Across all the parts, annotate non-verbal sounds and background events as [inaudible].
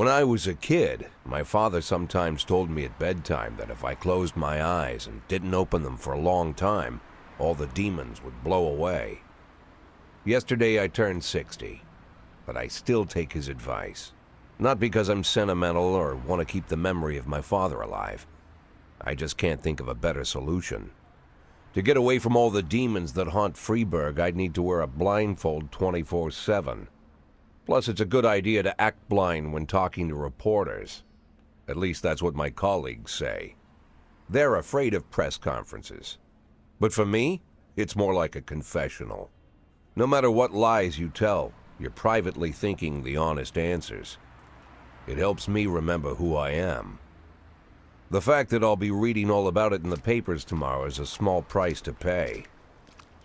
When I was a kid, my father sometimes told me at bedtime that if I closed my eyes and didn't open them for a long time, all the demons would blow away. Yesterday I turned 60, but I still take his advice. Not because I'm sentimental or want to keep the memory of my father alive. I just can't think of a better solution. To get away from all the demons that haunt Freeburg, I'd need to wear a blindfold 24 7. Plus, it's a good idea to act blind when talking to reporters. At least that's what my colleagues say. They're afraid of press conferences. But for me, it's more like a confessional. No matter what lies you tell, you're privately thinking the honest answers. It helps me remember who I am. The fact that I'll be reading all about it in the papers tomorrow is a small price to pay.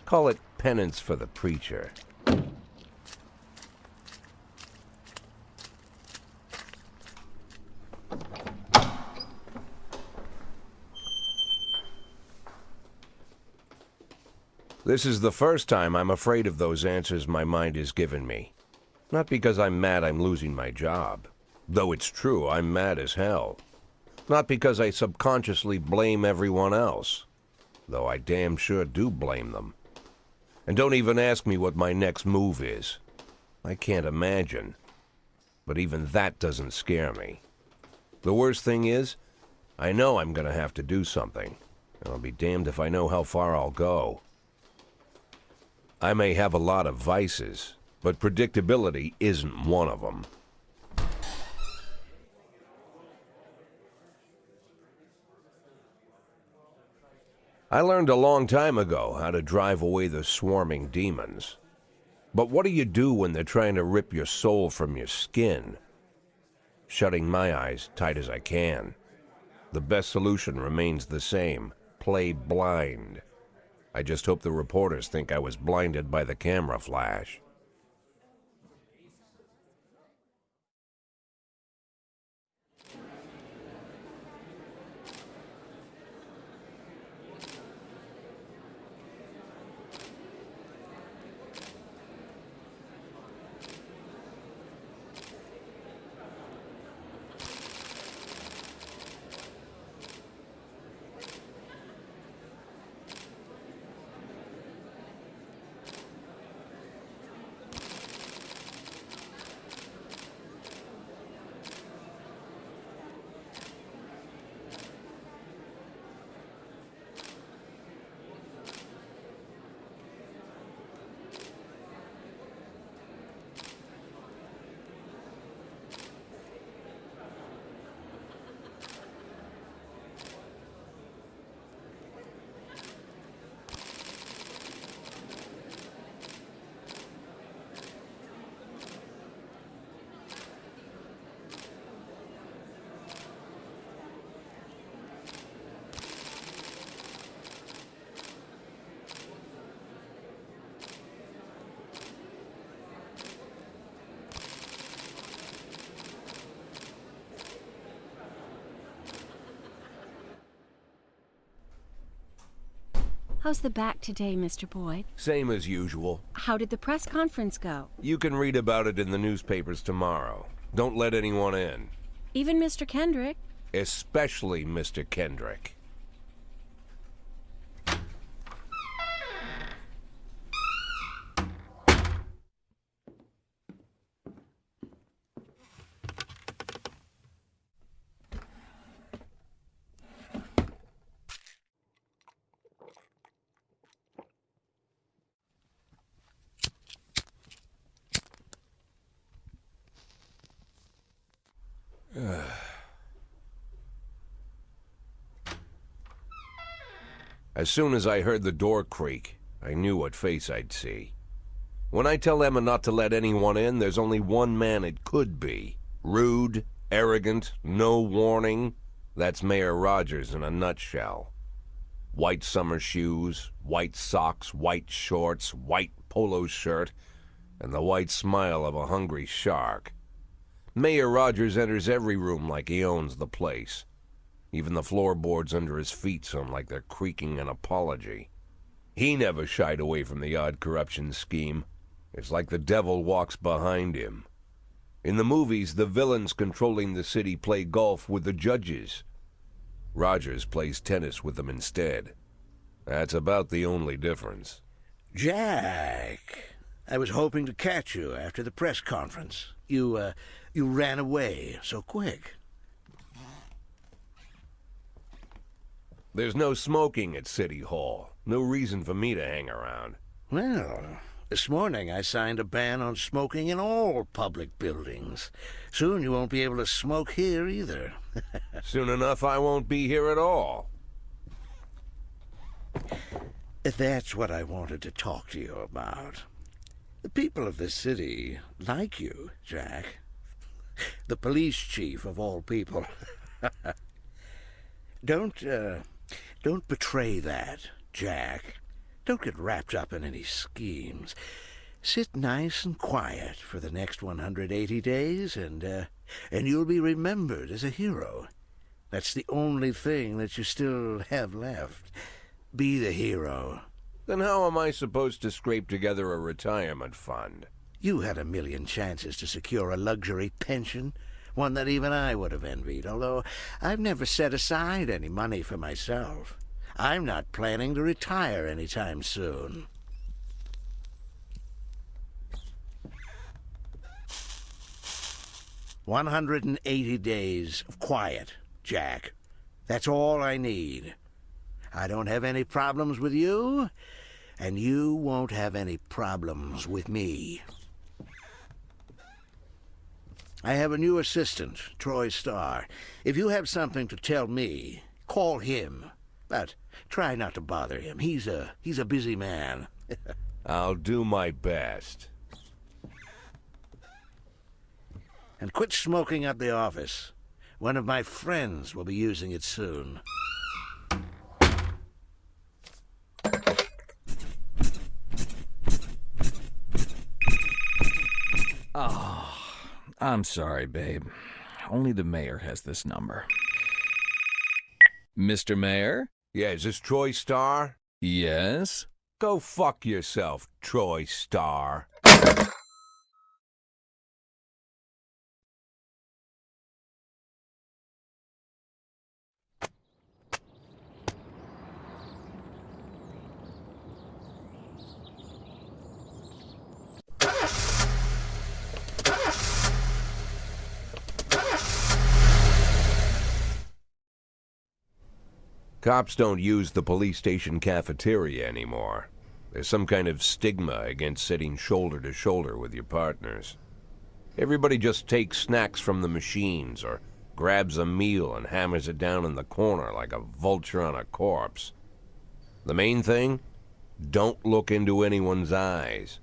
Call it penance for the preacher. This is the first time I'm afraid of those answers my mind has given me. Not because I'm mad I'm losing my job. Though it's true, I'm mad as hell. Not because I subconsciously blame everyone else. Though I damn sure do blame them. And don't even ask me what my next move is. I can't imagine. But even that doesn't scare me. The worst thing is, I know I'm gonna have to do something. And I'll be damned if I know how far I'll go. I may have a lot of vices, but predictability isn't one of them. I learned a long time ago how to drive away the swarming demons. But what do you do when they're trying to rip your soul from your skin? Shutting my eyes tight as I can. The best solution remains the same play blind. I just hope the reporters think I was blinded by the camera flash. How's the back today, Mr. Boyd? Same as usual. How did the press conference go? You can read about it in the newspapers tomorrow. Don't let anyone in. Even Mr. Kendrick? Especially Mr. Kendrick. As soon as I heard the door creak, I knew what face I'd see. When I tell Emma not to let anyone in, there's only one man it could be. Rude, arrogant, no warning. That's Mayor Rogers in a nutshell. White summer shoes, white socks, white shorts, white polo shirt, and the white smile of a hungry shark. Mayor Rogers enters every room like he owns the place. Even the floorboards under his feet sound like they're creaking an apology. He never shied away from the odd corruption scheme. It's like the devil walks behind him. In the movies, the villains controlling the city play golf with the judges. Rogers plays tennis with them instead. That's about the only difference. Jack, I was hoping to catch you after the press conference. You, uh, you ran away so quick. There's no smoking at City Hall. No reason for me to hang around. Well, this morning I signed a ban on smoking in all public buildings. Soon you won't be able to smoke here either. [laughs] Soon enough, I won't be here at all. That's what I wanted to talk to you about. The people of this city like you, Jack. The police chief of all people. [laughs] don't, uh, don't betray that, Jack. Don't get wrapped up in any schemes. Sit nice and quiet for the next 180 days, and, uh, and you'll be remembered as a hero. That's the only thing that you still have left. Be the hero. Then how am I supposed to scrape together a retirement fund? You had a million chances to secure a luxury pension, one that even I would have envied, although I've never set aside any money for myself. I'm not planning to retire anytime soon. One hundred and eighty days of quiet, Jack. That's all I need. I don't have any problems with you, and you won't have any problems with me. I have a new assistant, Troy Starr. If you have something to tell me, call him. But try not to bother him. He's a he's a busy man. [laughs] I'll do my best. and quit smoking at the office. One of my friends will be using it soon. Ah. I'm sorry, babe. Only the mayor has this number. Mr. Mayor? Yeah, is this Troy Starr? Yes? Go fuck yourself, Troy Starr. Cops don't use the police station cafeteria anymore. There's some kind of stigma against sitting shoulder to shoulder with your partners. Everybody just takes snacks from the machines or grabs a meal and hammers it down in the corner like a vulture on a corpse. The main thing? Don't look into anyone's eyes.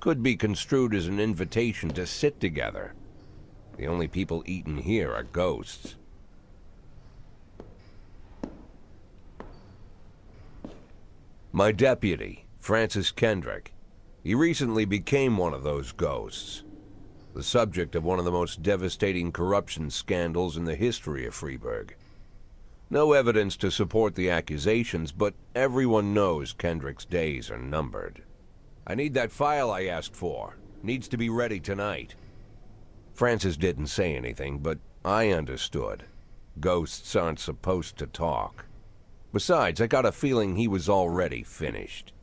Could be construed as an invitation to sit together. The only people eating here are ghosts. My deputy, Francis Kendrick. He recently became one of those ghosts. The subject of one of the most devastating corruption scandals in the history of Freeburg. No evidence to support the accusations, but everyone knows Kendrick's days are numbered. I need that file I asked for. Needs to be ready tonight. Francis didn't say anything, but I understood. Ghosts aren't supposed to talk. Besides, I got a feeling he was already finished.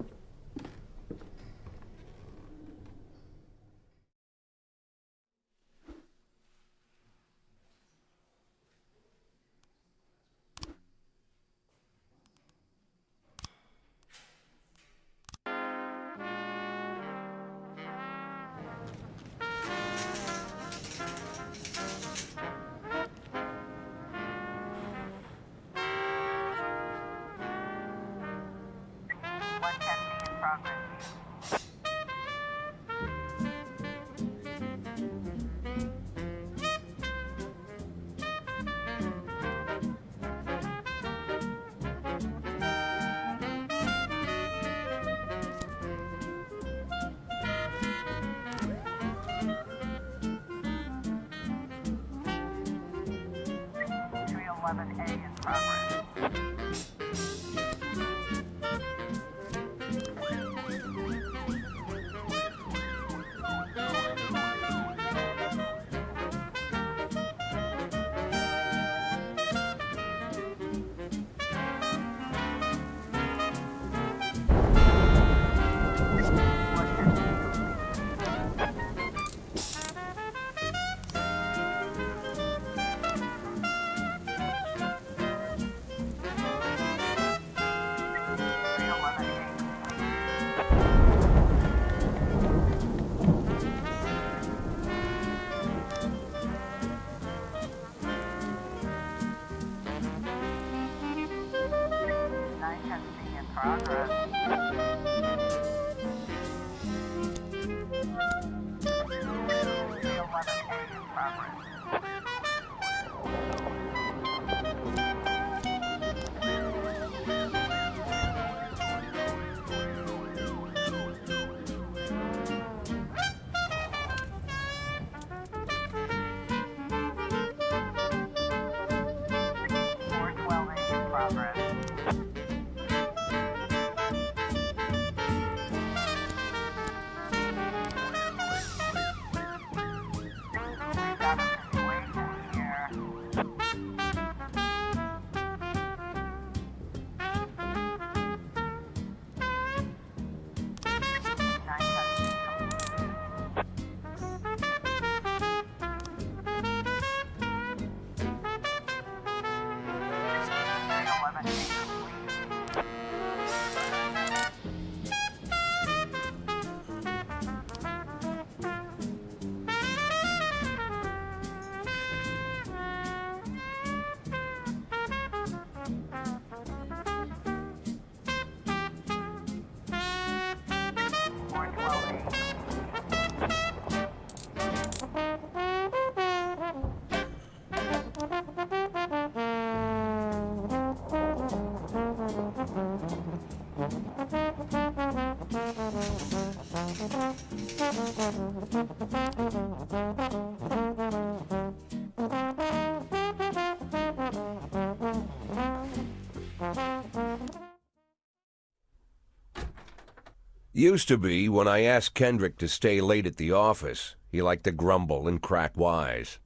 Used to be when I asked Kendrick to stay late at the office, he liked to grumble and crack wise.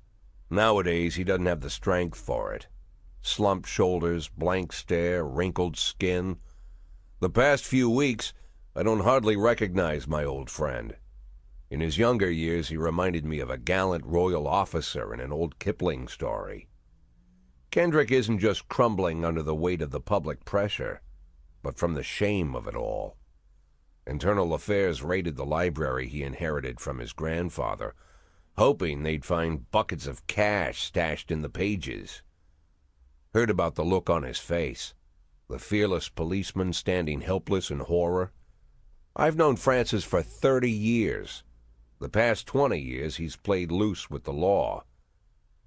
Nowadays, he doesn't have the strength for it. Slumped shoulders, blank stare, wrinkled skin. The past few weeks, I don't hardly recognize my old friend. In his younger years, he reminded me of a gallant royal officer in an old Kipling story. Kendrick isn't just crumbling under the weight of the public pressure, but from the shame of it all. Internal Affairs raided the library he inherited from his grandfather, hoping they'd find buckets of cash stashed in the pages. Heard about the look on his face, the fearless policeman standing helpless in horror. I've known Francis for 30 years. The past 20 years he's played loose with the law.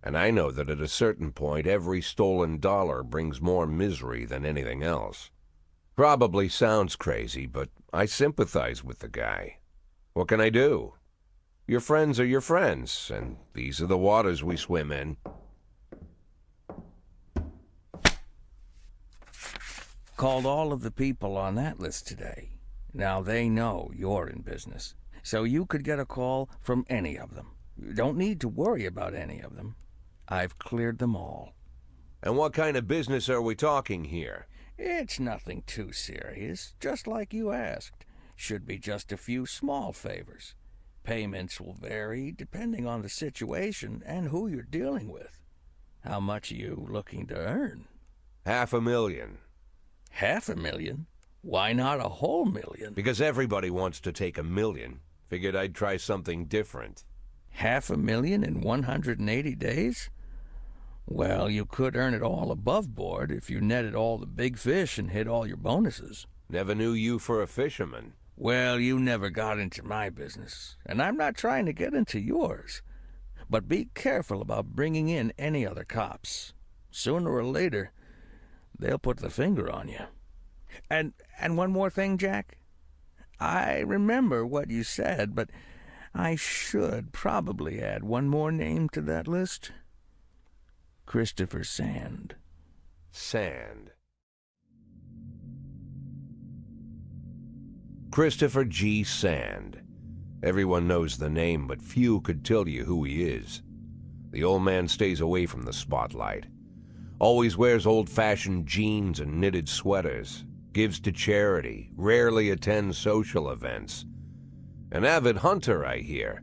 And I know that at a certain point every stolen dollar brings more misery than anything else. Probably sounds crazy, but I sympathize with the guy. What can I do? Your friends are your friends, and these are the waters we swim in. Called all of the people on that list today. Now they know you're in business, so you could get a call from any of them. You don't need to worry about any of them. I've cleared them all. And what kind of business are we talking here? It's nothing too serious, just like you asked. Should be just a few small favors. Payments will vary depending on the situation and who you're dealing with. How much are you looking to earn? Half a million. Half a million? Why not a whole million? Because everybody wants to take a million. Figured I'd try something different. Half a million in 180 days? Well, you could earn it all above board if you netted all the big fish and hit all your bonuses. Never knew you for a fisherman. Well, you never got into my business, and I'm not trying to get into yours. But be careful about bringing in any other cops. Sooner or later, they'll put the finger on you. And and one more thing, Jack. I remember what you said, but I should probably add one more name to that list. Christopher Sand. Sand. Christopher G. Sand. Everyone knows the name, but few could tell you who he is. The old man stays away from the spotlight. Always wears old fashioned jeans and knitted sweaters. Gives to charity. Rarely attends social events. An avid hunter, I hear.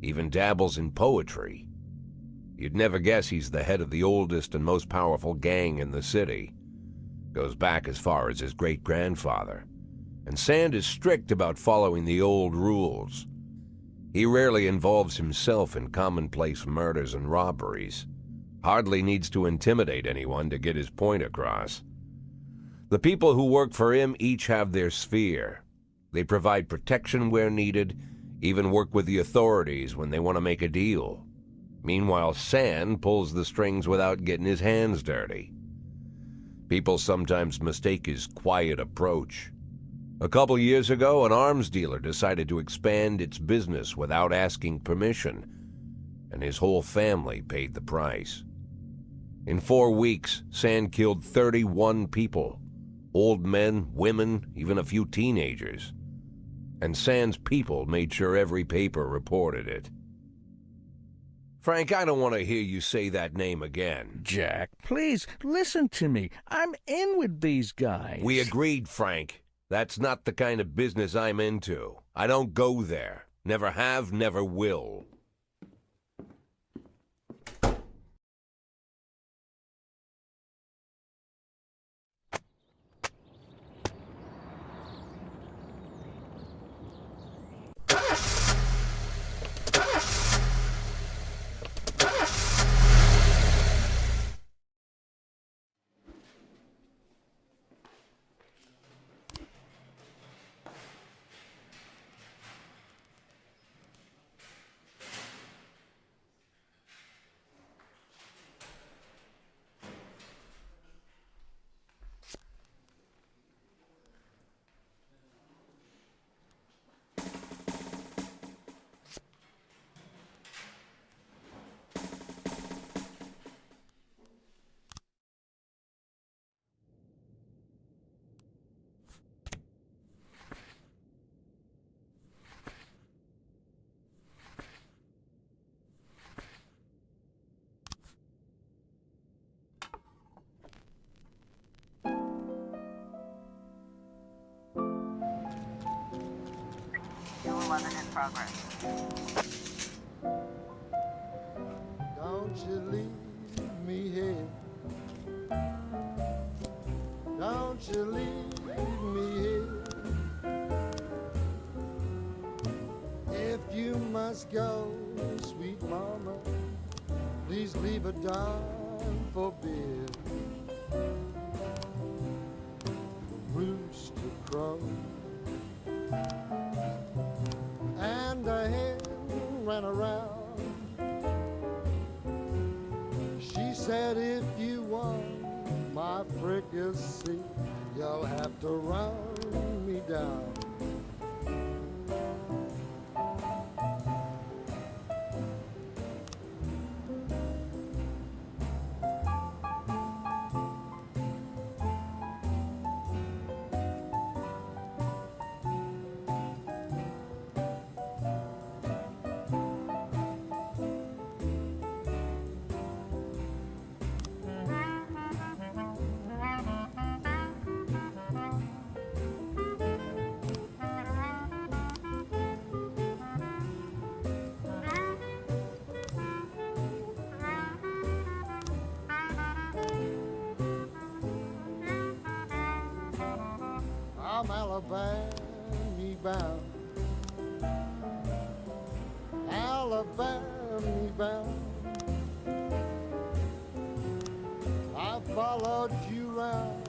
Even dabbles in poetry. You'd never guess he's the head of the oldest and most powerful gang in the city. Goes back as far as his great grandfather. And Sand is strict about following the old rules. He rarely involves himself in commonplace murders and robberies. Hardly needs to intimidate anyone to get his point across. The people who work for him each have their sphere. They provide protection where needed, even work with the authorities when they want to make a deal. Meanwhile, Sand pulls the strings without getting his hands dirty. People sometimes mistake his quiet approach. A couple years ago, an arms dealer decided to expand its business without asking permission, and his whole family paid the price. In four weeks, Sand killed 31 people old men, women, even a few teenagers. And Sand's people made sure every paper reported it. Frank, I don't want to hear you say that name again. Jack, please listen to me. I'm in with these guys. We agreed, Frank. That's not the kind of business I'm into. I don't go there. Never have, never will. Two eleven in progress. Don't you leave me here. Don't you leave me here. If you must go, sweet mama, please leave a dime for beer. Around. She said, if you want my fricassee, you'll have to run me down. I'm Alabama bound. Alabama bound. I followed you round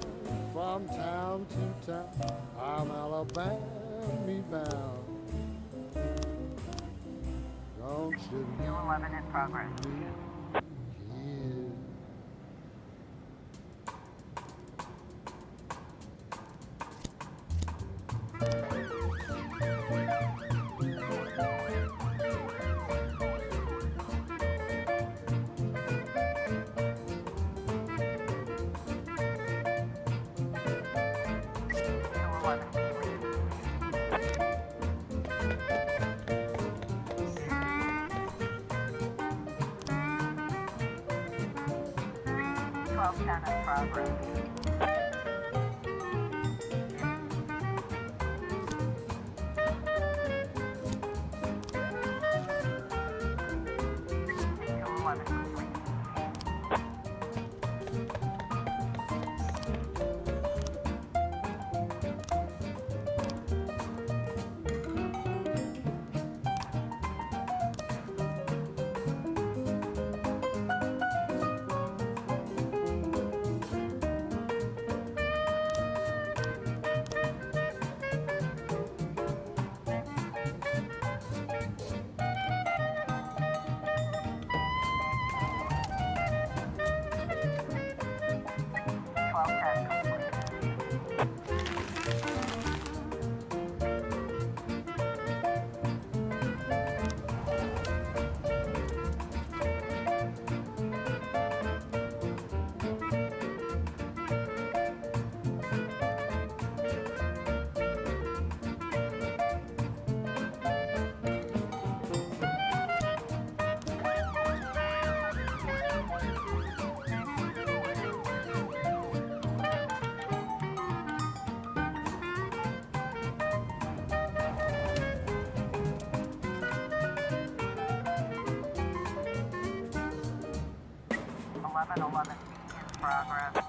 from town to town. I'm Alabama bound. Don't you Two eleven in progress. 1111 in progress.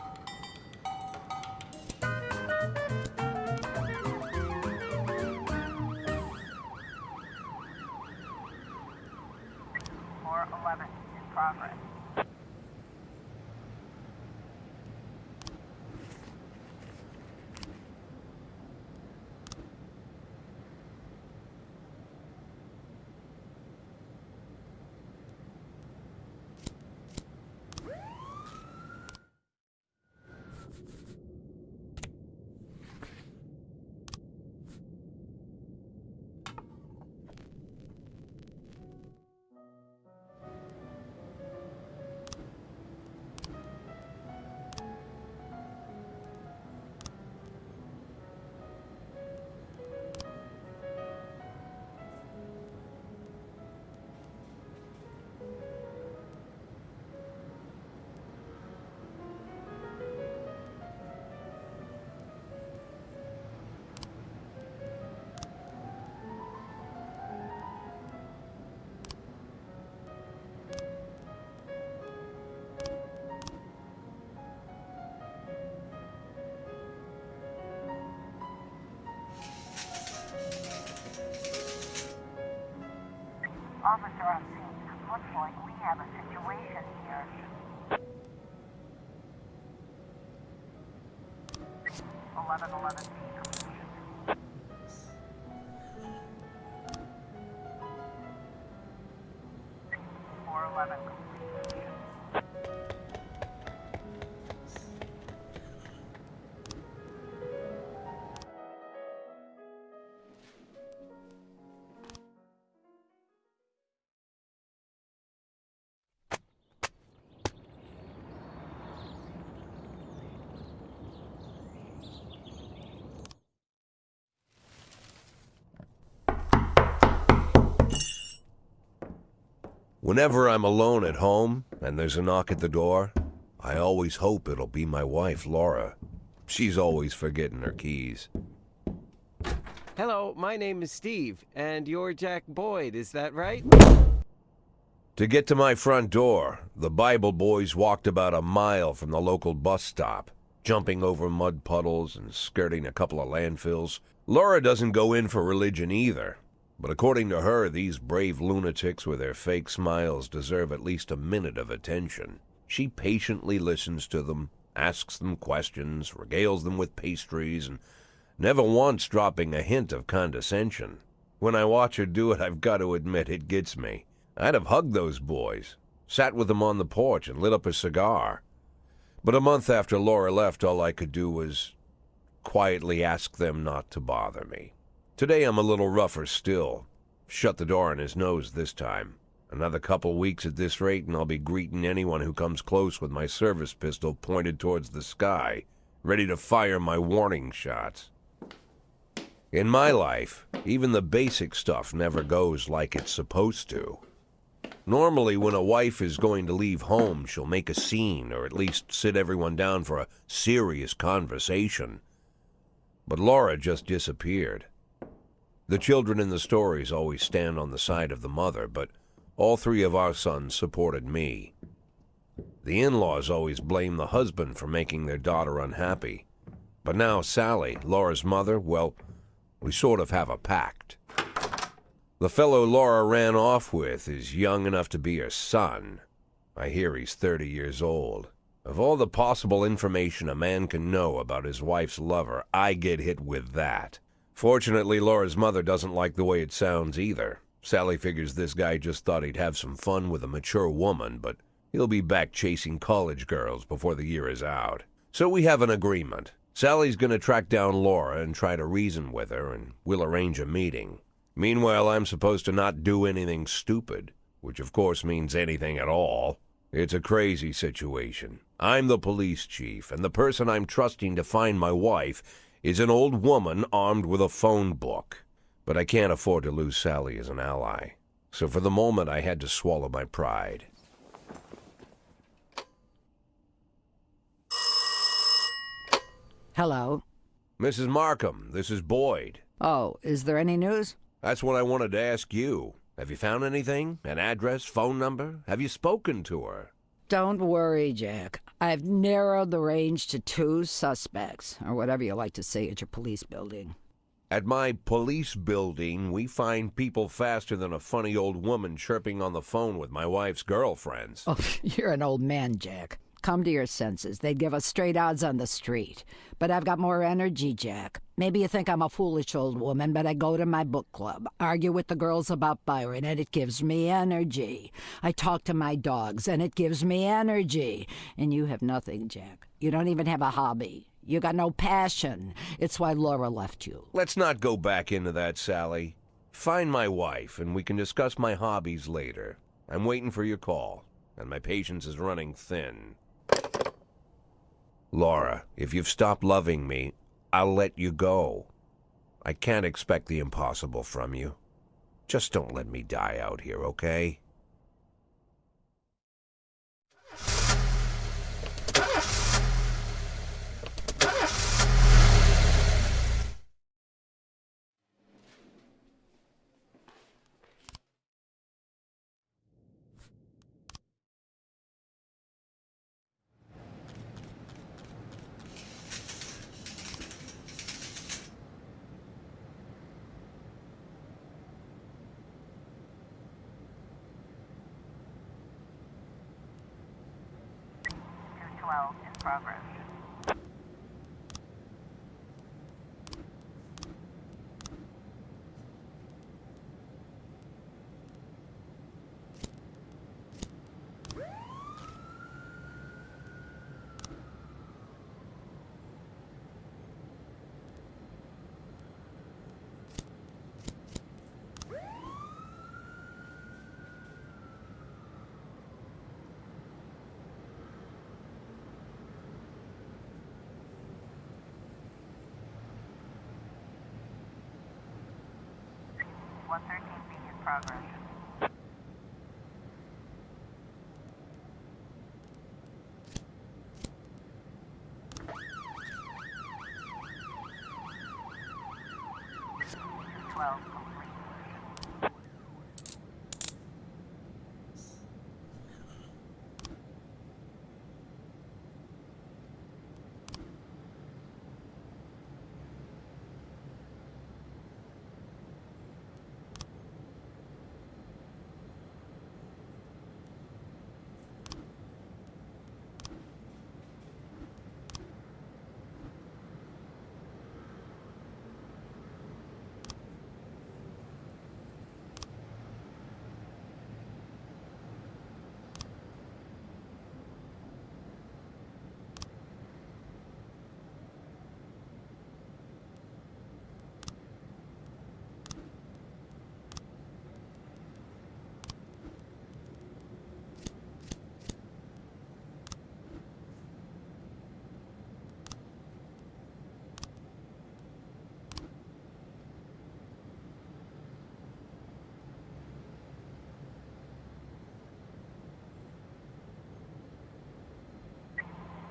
Scene. Looks like we have a situation here. Whenever I'm alone at home and there's a knock at the door, I always hope it'll be my wife, Laura. She's always forgetting her keys. Hello, my name is Steve, and you're Jack Boyd, is that right? To get to my front door, the Bible boys walked about a mile from the local bus stop, jumping over mud puddles and skirting a couple of landfills. Laura doesn't go in for religion either, but according to her, these brave lunatics with their fake smiles deserve at least a minute of attention. She patiently listens to them, asks them questions, regales them with pastries, and never once dropping a hint of condescension. When I watch her do it, I've got to admit it gets me. I'd have hugged those boys, sat with them on the porch, and lit up a cigar. But a month after Laura left, all I could do was quietly ask them not to bother me. Today I'm a little rougher still. Shut the door on his nose this time. Another couple weeks at this rate, and I'll be greeting anyone who comes close with my service pistol pointed towards the sky, ready to fire my warning shots. In my life, even the basic stuff never goes like it's supposed to. Normally, when a wife is going to leave home, she'll make a scene or at least sit everyone down for a serious conversation. But Laura just disappeared. The children in the stories always stand on the side of the mother, but all three of our sons supported me. The in laws always blame the husband for making their daughter unhappy. But now Sally, Laura's mother, well, we sort of have a pact. The fellow Laura ran off with is young enough to be her son. I hear he's 30 years old. Of all the possible information a man can know about his wife's lover, I get hit with that. Fortunately, Laura's mother doesn't like the way it sounds either. Sally figures this guy just thought he'd have some fun with a mature woman, but he'll be back chasing college girls before the year is out. So we have an agreement. Sally's going to track down Laura and try to reason with her, and we'll arrange a meeting. Meanwhile, I'm supposed to not do anything stupid, which of course means anything at all. It's a crazy situation. I'm the police chief, and the person I'm trusting to find my wife is an old woman armed with a phone book. But I can't afford to lose Sally as an ally. So for the moment, I had to swallow my pride. Hello. Mrs. Markham, this is Boyd. Oh, is there any news? That's what I wanted to ask you. Have you found anything? An address, phone number? Have you spoken to her? Don't worry, Jack. I've narrowed the range to two suspects, or whatever you like to say at your police building. At my police building, we find people faster than a funny old woman chirping on the phone with my wife's girlfriends. Oh, [laughs] you're an old man, Jack. Come to your senses. They'd give us straight odds on the street. But I've got more energy, Jack. Maybe you think I'm a foolish old woman, but I go to my book club, argue with the girls about Byron, and it gives me energy. I talk to my dogs, and it gives me energy. And you have nothing, Jack. You don't even have a hobby. You got no passion. It's why Laura left you. Let's not go back into that, Sally. Find my wife, and we can discuss my hobbies later. I'm waiting for your call, and my patience is running thin. Laura, if you've stopped loving me, I'll let you go. I can't expect the impossible from you. Just don't let me die out here, okay? 113B in progress. Twelve.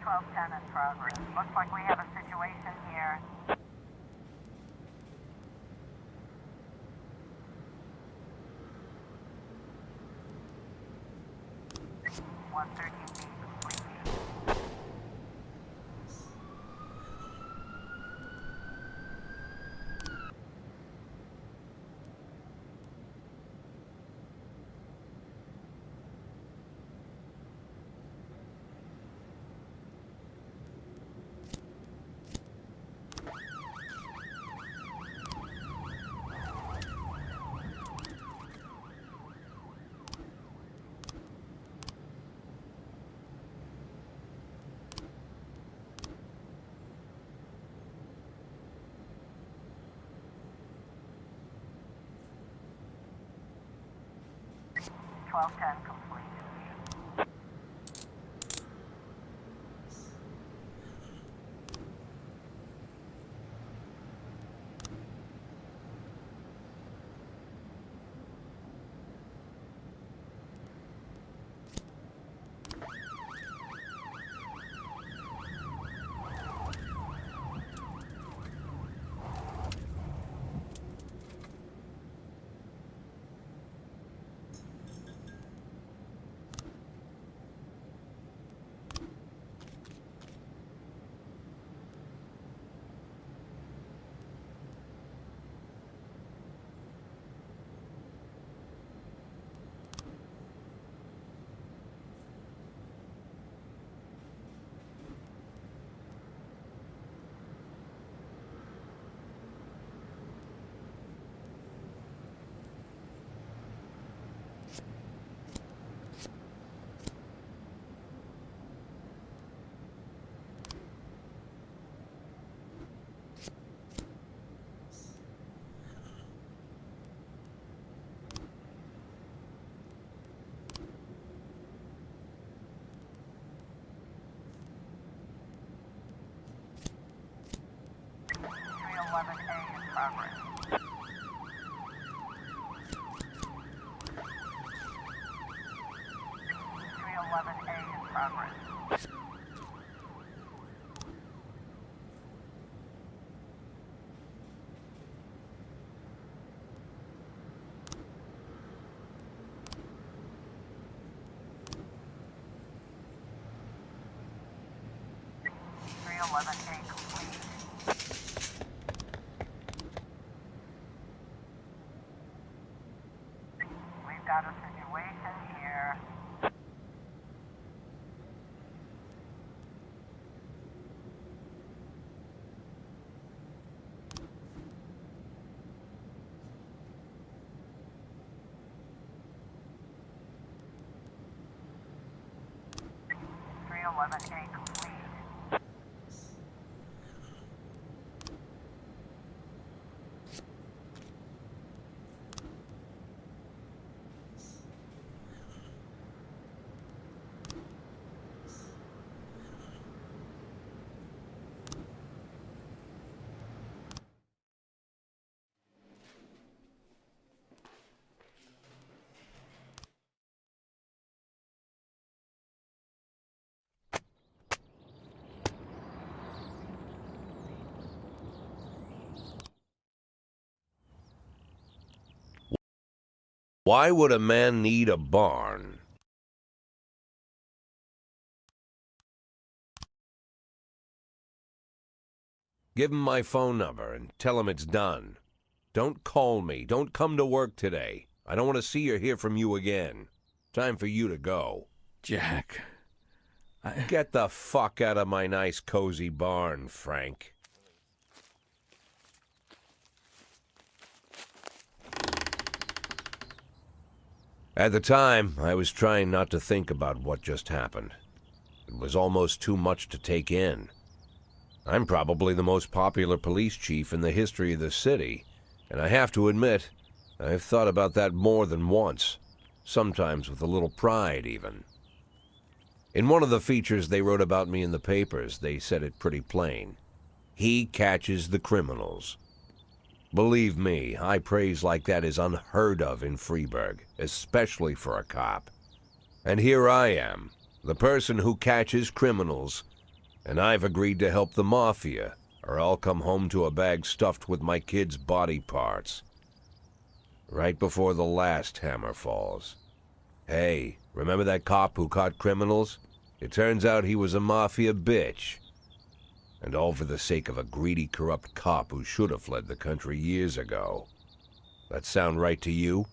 1210 in progress. Looks like we have a situation here. One thirteen 1210. 311A in progress. Three eleven A in progress. Got a situation here. Three eleven A Why would a man need a barn? Give him my phone number and tell him it's done. Don't call me. Don't come to work today. I don't want to see or hear from you again. Time for you to go. Jack. I, Get the fuck out of my nice cozy barn, Frank. At the time, I was trying not to think about what just happened. It was almost too much to take in. I'm probably the most popular police chief in the history of the city, and I have to admit, I've thought about that more than once, sometimes with a little pride, even. In one of the features they wrote about me in the papers, they said it pretty plain. He catches the criminals. Believe me, high praise like that is unheard of in Freeburg, especially for a cop. And here I am, the person who catches criminals, and I've agreed to help the Mafia, or I'll come home to a bag stuffed with my kids' body parts. Right before the last hammer falls. Hey, remember that cop who caught criminals? It turns out he was a Mafia bitch. And all for the sake of a greedy, corrupt cop who should have fled the country years ago. That sound right to you?